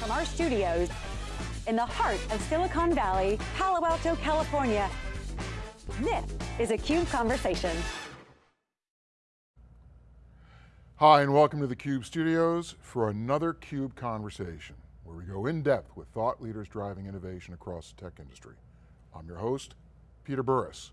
From our studios in the heart of Silicon Valley, Palo Alto, California, this is a CUBE Conversation. Hi, and welcome to the CUBE studios for another CUBE Conversation, where we go in depth with thought leaders driving innovation across the tech industry. I'm your host, Peter Burris.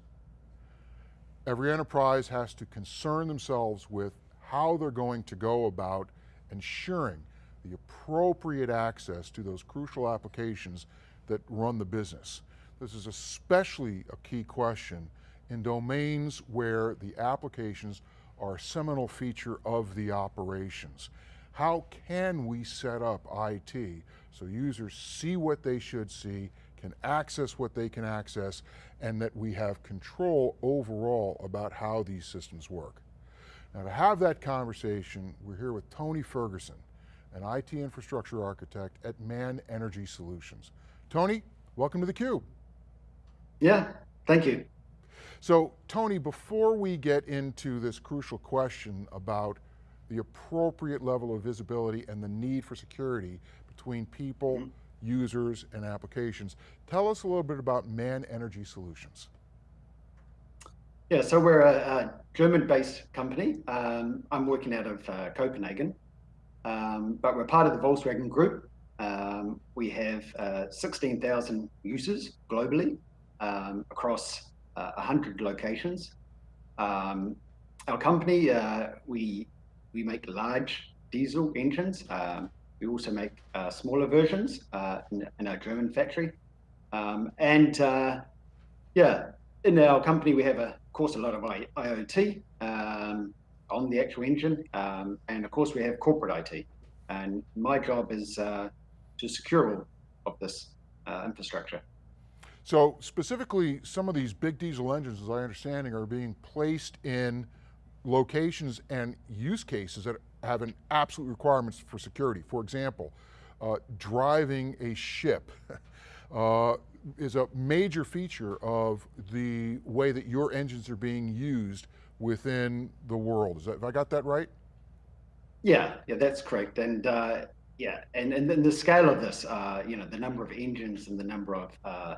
Every enterprise has to concern themselves with how they're going to go about ensuring the appropriate access to those crucial applications that run the business. This is especially a key question in domains where the applications are a seminal feature of the operations. How can we set up IT so users see what they should see, can access what they can access, and that we have control overall about how these systems work. Now to have that conversation, we're here with Tony Ferguson, an IT infrastructure architect at Man Energy Solutions. Tony, welcome to theCUBE. Yeah, thank you. So Tony, before we get into this crucial question about the appropriate level of visibility and the need for security between people, mm -hmm. users, and applications, tell us a little bit about Man Energy Solutions. Yeah, so we're a, a German-based company. Um, I'm working out of uh, Copenhagen. Um, but we're part of the Volkswagen Group. Um, we have uh, 16,000 users globally um, across uh, 100 locations. Um, our company, uh, we, we make large diesel engines. Um, we also make uh, smaller versions uh, in, in, our German factory. Um, and uh, yeah, in our company, we have, a, of course, a lot of I IoT on the actual engine. Um, and of course, we have corporate IT. And my job is uh, to secure all of this uh, infrastructure. So specifically, some of these big diesel engines, as I understanding, are being placed in locations and use cases that have an absolute requirements for security. For example, uh, driving a ship uh, is a major feature of the way that your engines are being used within the world. Is that, have I got that right? Yeah, yeah, that's correct. And uh, yeah, and, and then the scale of this, uh, you know, the number of engines and the number of uh,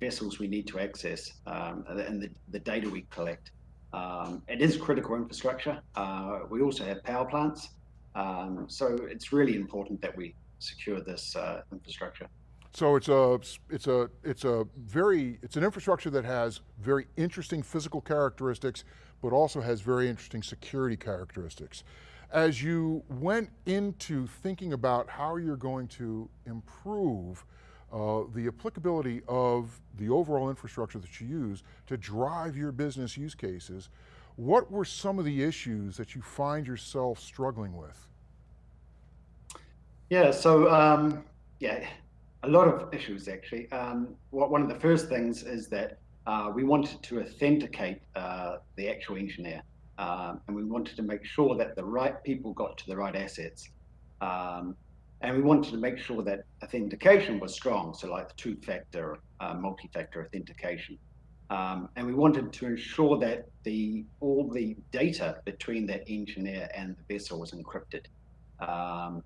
vessels we need to access um, and the, the data we collect. Um, it is critical infrastructure. Uh, we also have power plants. Um, so it's really important that we secure this uh, infrastructure. So it's a, it's a, it's a very, it's an infrastructure that has very interesting physical characteristics, but also has very interesting security characteristics. As you went into thinking about how you're going to improve uh, the applicability of the overall infrastructure that you use to drive your business use cases, what were some of the issues that you find yourself struggling with? Yeah, so um, yeah, a lot of issues actually. Um, what, one of the first things is that uh, we wanted to authenticate uh, the actual engineer. Um, and we wanted to make sure that the right people got to the right assets. Um, and we wanted to make sure that authentication was strong, so like two-factor, uh, multi-factor authentication. Um, and we wanted to ensure that the all the data between that engineer and the vessel was encrypted. Um,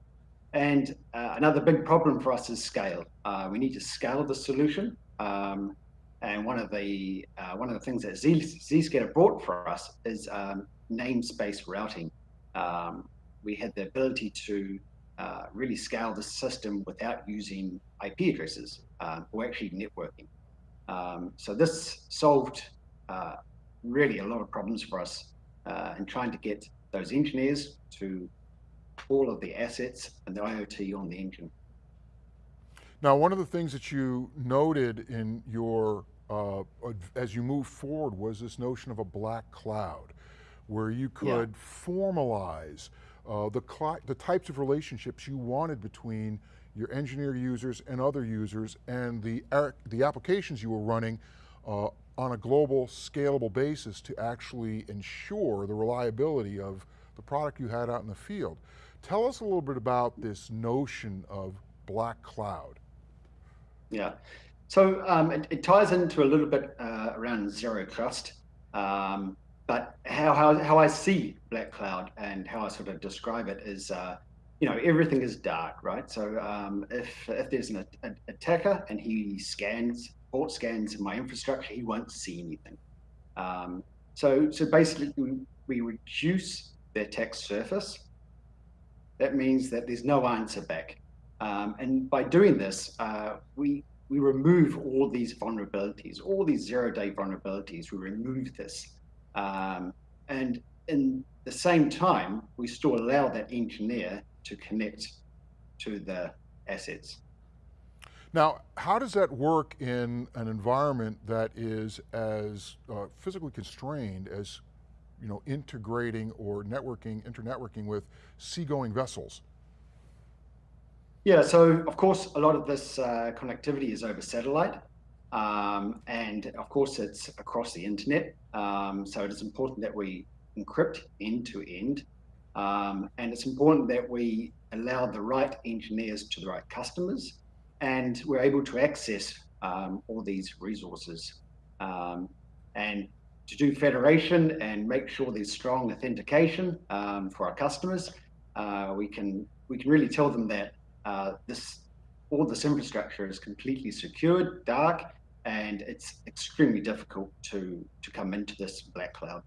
and uh, another big problem for us is scale. Uh, we need to scale the solution. Um, and one of the uh, one of the things that Zscaler brought for us is um, namespace routing. Um, we had the ability to uh, really scale the system without using IP addresses uh, or actually networking. Um, so this solved uh, really a lot of problems for us uh, in trying to get those engineers to all of the assets and the IoT on the engine. Now, one of the things that you noted in your, uh, as you move forward was this notion of a black cloud, where you could yeah. formalize uh, the, the types of relationships you wanted between your engineer users and other users and the, the applications you were running uh, on a global scalable basis to actually ensure the reliability of the product you had out in the field. Tell us a little bit about this notion of black cloud. Yeah, so um, it, it, ties into a little bit uh, around zero trust, um, but how, how, how I see Black Cloud and how I sort of describe it is uh, you know, everything is dark, right? So um, if if there's an a, attacker and he scans, port scans my infrastructure, he won't see anything. Um, so so basically, we, we reduce the attack surface. That means that there's no answer back. Um, and by doing this, uh, we we remove all these vulnerabilities, all these zero-day vulnerabilities. We remove this, um, and in the same time, we still allow that engineer to connect to the assets. Now, how does that work in an environment that is as uh, physically constrained as you know, integrating or networking, internetworking with seagoing vessels? Yeah, so of course, a lot of this uh, connectivity is over satellite. Um, and of course, it's across the internet. Um, so it is important that we encrypt end to end. Um, and it's important that we allow the right engineers to the right customers and we're able to access um, all these resources. Um, and to do federation and make sure there's strong authentication um, for our customers, uh, we can we can really tell them that uh, this all this infrastructure is completely secured, dark, and it's extremely difficult to to come into this black cloud.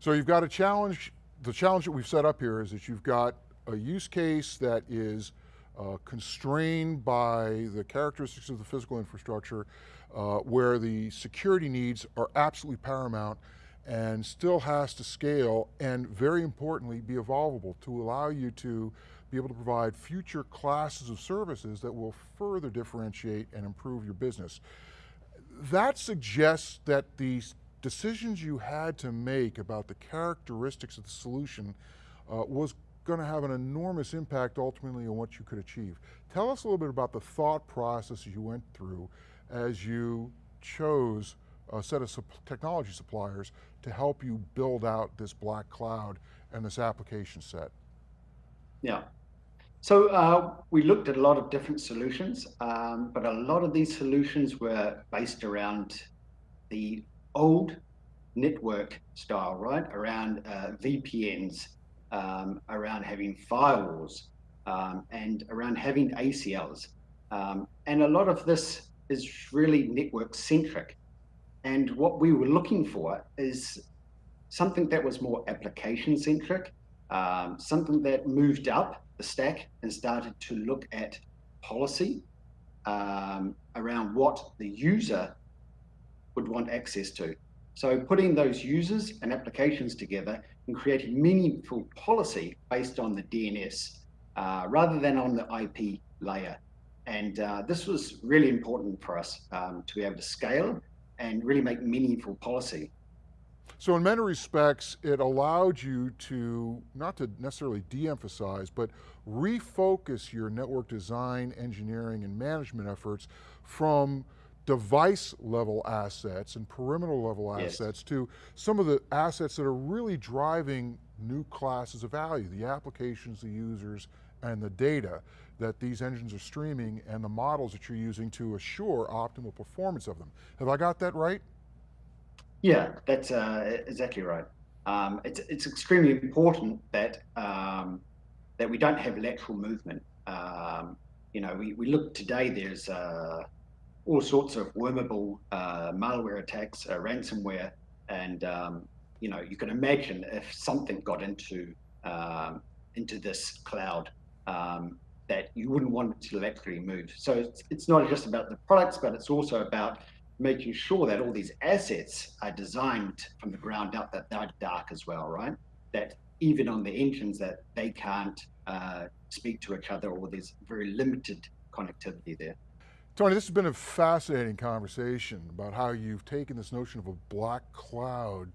So you've got a challenge. The challenge that we've set up here is that you've got a use case that is uh, constrained by the characteristics of the physical infrastructure, uh, where the security needs are absolutely paramount and still has to scale and very importantly be evolvable to allow you to be able to provide future classes of services that will further differentiate and improve your business. That suggests that the decisions you had to make about the characteristics of the solution uh, was going to have an enormous impact ultimately on what you could achieve. Tell us a little bit about the thought process you went through as you chose a set of technology suppliers to help you build out this black cloud and this application set. Yeah. So uh, we looked at a lot of different solutions, um, but a lot of these solutions were based around the old network style, right? Around uh, VPNs, um, around having firewalls um, and around having ACLs. Um, and a lot of this is really network centric. And what we were looking for is something that was more application centric, um, something that moved up the stack and started to look at policy um, around what the user would want access to. So putting those users and applications together and creating meaningful policy based on the DNS uh, rather than on the IP layer. And uh, this was really important for us um, to be able to scale and really make meaningful policy. So in many respects, it allowed you to, not to necessarily de-emphasize, but refocus your network design, engineering, and management efforts from device level assets and perimeter level yes. assets to some of the assets that are really driving new classes of value, the applications, the users, and the data that these engines are streaming and the models that you're using to assure optimal performance of them. Have I got that right? Yeah, that's uh, exactly right. Um, it's, it's extremely important that um, that we don't have lateral movement. Um, you know, we, we look today, there's uh, all sorts of wormable uh, malware attacks, uh, ransomware, and um, you know you can imagine if something got into um, into this cloud um, that you wouldn't want it to actually move. So it's, it's not just about the products, but it's also about making sure that all these assets are designed from the ground up that they're dark as well, right? That even on the engines that they can't uh, speak to each other or there's very limited connectivity there. Tony, this has been a fascinating conversation about how you've taken this notion of a black cloud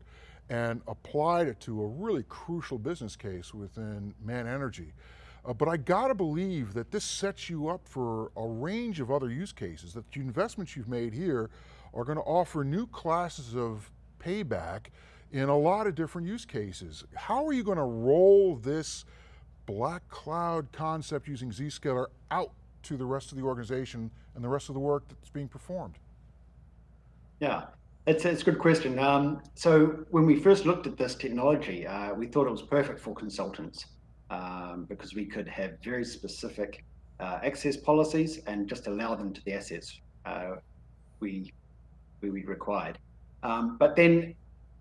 and applied it to a really crucial business case within Man Energy. Uh, but I got to believe that this sets you up for a range of other use cases, that the investments you've made here are going to offer new classes of payback in a lot of different use cases. How are you going to roll this black cloud concept using Zscaler out to the rest of the organization and the rest of the work that's being performed? Yeah, it's, it's a good question. Um, so when we first looked at this technology, uh, we thought it was perfect for consultants. um, because we could have very specific uh, access policies and just allow them to the assets uh, we, we, required. Um, but then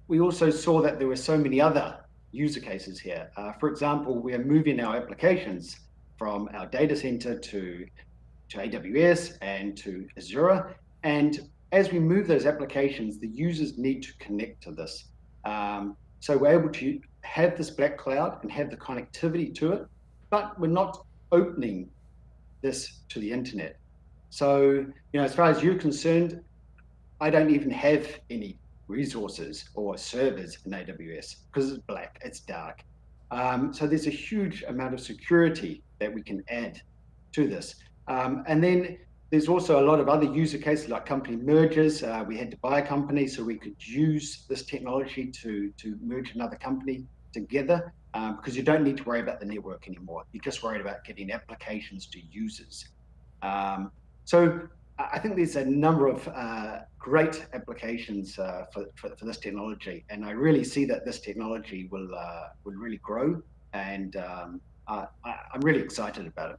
we also saw that there were so many other user cases here. Uh, for example, we are moving our applications from our data center to, to AWS and to Azure. And as we move those applications, the users need to connect to this. Um, so we're able to have this black cloud and have the connectivity to it, but we're not opening this to the internet. So, you know, as far as you're concerned, I don't even have any resources or servers in AWS because it's black, it's dark. Um, so there's a huge amount of security that we can add to this. Um, and then there's also a lot of other user cases like company mergers. Uh, we had to buy a company so we could use this technology to, to merge another company together um, because you don't need to worry about the network anymore. You're just worried about getting applications to users. Um, so I think there's a number of uh, great applications uh, for, for, for, this technology, and I really see that this technology will uh, will really grow, and um, I, I'm really excited about it.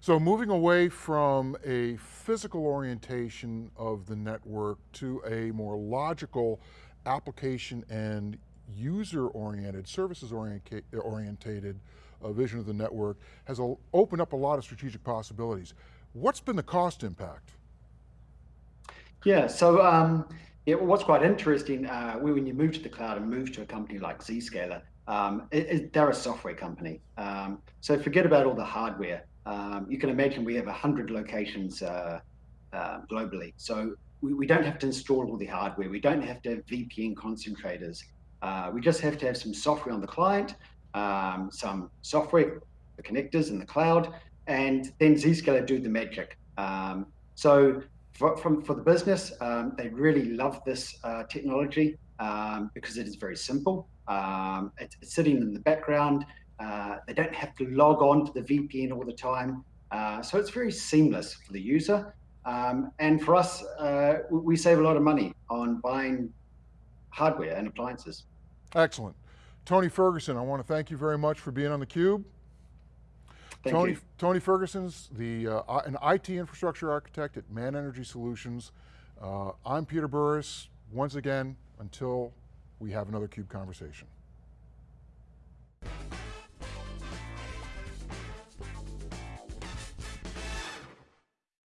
So moving away from a physical orientation of the network to a more logical application and user-oriented, services-orientated uh, vision of the network has opened up a lot of strategic possibilities. What's been the cost impact? Yeah, so um, yeah, what's quite interesting, uh, when you move to the cloud and move to a company like Zscaler, um, it, it, they're a software company. Um, so forget about all the hardware. Um, you can imagine we have 100 locations uh, uh, globally. So we, we, don't have to install all the hardware. We don't have to have VPN concentrators. Uh, we just have to have some software on the client, um, some software, the connectors in the cloud, and then Zscaler do the magic. Um, so for, from, for the business, um, they really love this uh, technology um, because it is very simple. Um, it's, it's, sitting in the background. Uh, they don't have to log on to the VPN all the time. Uh, so it's very seamless for the user. Um, and for us, uh, we save a lot of money on buying hardware and appliances. Excellent. Tony Ferguson, I want to thank you very much for being on theCUBE. Thank Tony, you. Tony Ferguson's the, uh, an IT infrastructure architect at Man Energy Solutions. Uh, I'm Peter Burris. Once again, until we have another CUBE conversation.